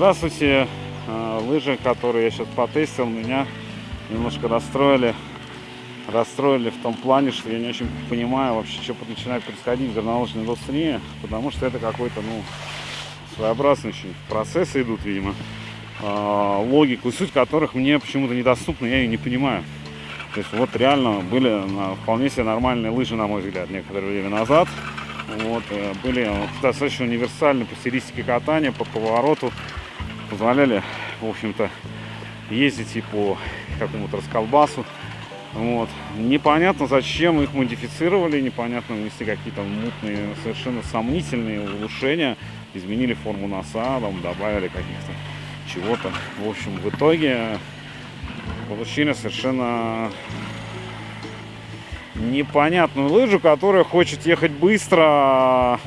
здравствуйте. А, Лыжи, которые я сейчас потестил, меня немножко расстроили. Расстроили в том плане, что я не очень понимаю вообще, что начинает происходить в горнолыжной индустрии, потому что это какой-то, ну, своеобразный очень процесс идут, видимо, а, логику, суть которых мне почему-то недоступна, я ее не понимаю. То есть вот реально были вполне себе нормальные лыжи, на мой взгляд, некоторое время назад. Вот, э, были достаточно универсальны по стилистике катания, по повороту. Позволяли, в общем-то, ездить и по какому-то расколбасу. Вот. Непонятно, зачем их модифицировали, непонятно, внесли какие-то мутные, совершенно сомнительные улучшения, изменили форму носа, там, добавили каких-то чего-то. В общем, в итоге получили совершенно непонятную лыжу, которая хочет ехать быстро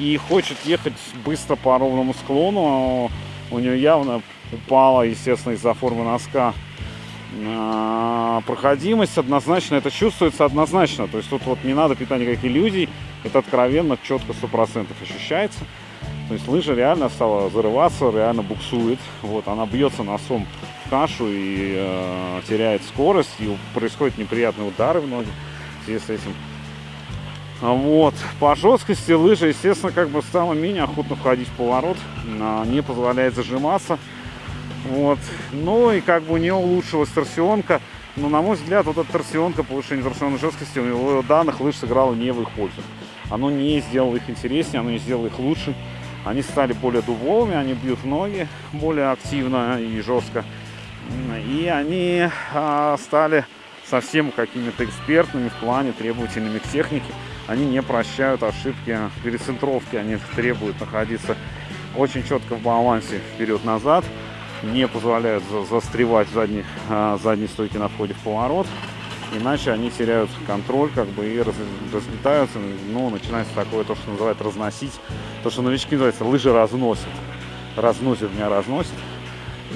и хочет ехать быстро по ровному склону. У нее явно упала, естественно, из-за формы носка а, проходимость однозначно, это чувствуется однозначно. То есть тут вот не надо питать никаких иллюзий, это откровенно четко 100% ощущается. То есть лыжа реально стала зарываться, реально буксует. Вот, она бьется носом в кашу и э, теряет скорость, и происходят неприятные удары в ноги в связи с этим. А Вот. По жесткости лыжа, естественно, как бы стала менее охотно входить в поворот, а, не позволяет зажиматься. Вот. Ну и как бы у нее улучшилась торсионка. Но, на мой взгляд, вот эта торсионка, повышение торсионной жесткости, у него данных лыж сыграло не в их пользу. Оно не сделало их интереснее, оно не сделало их лучше. Они стали более дубовыми, они бьют ноги более активно и жестко. И они а, стали совсем какими-то экспертными в плане, требовательными к технике. Они не прощают ошибки перецентровки, они требуют находиться очень четко в балансе вперед-назад, не позволяют за- застревать в задней, а, задней стойке на входе в поворот, иначе они теряют контроль как бы и раз- разлетаются, ну, начинается такое, то, что называют разносить, то, что новички называется лыжи разносят, разносят меня, разносят.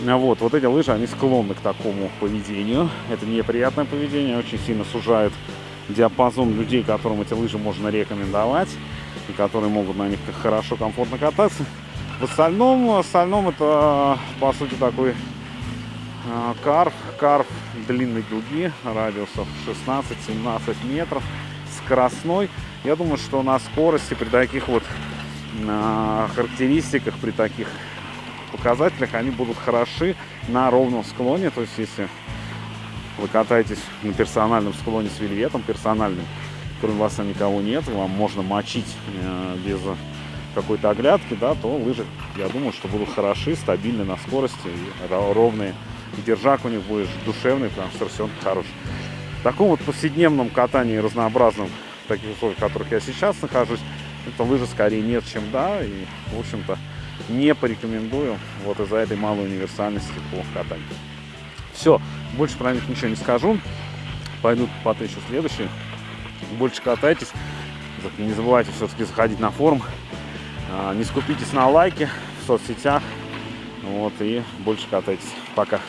А Вот, вот эти лыжи, они склонны к такому поведению. Это неприятное поведение, очень сильно сужает диапазон людей, которым эти лыжи можно рекомендовать и которые могут на них хорошо, комфортно кататься. В остальном, в остальном это, по сути, такой а, карф, карф длинной дуги, радиусов 16-17 метров, скоростной. Я думаю, что на скорости при таких вот а, характеристиках, при таких показателях они будут хороши на ровном склоне. То есть, если вы катаетесь на персональном склоне с вельветом, персональным, кроме вас никого нет, вам можно мочить э, без какой-то оглядки, да, то лыжи, я думаю, что будут хороши, стабильны на скорости, ровные. И держак у них будет душевный, потому что торсионка хороший. В таком вот повседневном катании разнообразном, таких условиях, в которых я сейчас нахожусь, это лыжи скорее нет, чем да. И, в общем-то, не порекомендую вот из-за этой малой универсальности по катанию. Все, больше про них ничего не скажу. Пойду потыщу следующие. Больше катайтесь. Не забывайте все-таки заходить на форум. А, Не скупитесь на лайки в соцсетях. Вот, и больше катайтесь. Пока.